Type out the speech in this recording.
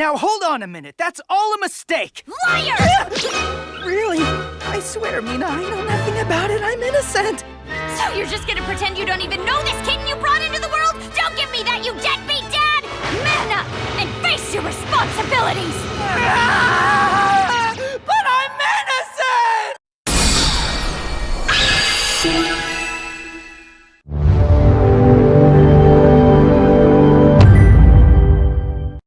Now hold on a minute. That's all a mistake. Liar! Really? I swear, Mina, I know nothing about it. I'm innocent. So you're just gonna pretend you don't even know this kitten you brought into the world? Don't give me that, you deadbeat dad! Man up and face your responsibilities! But I'm innocent!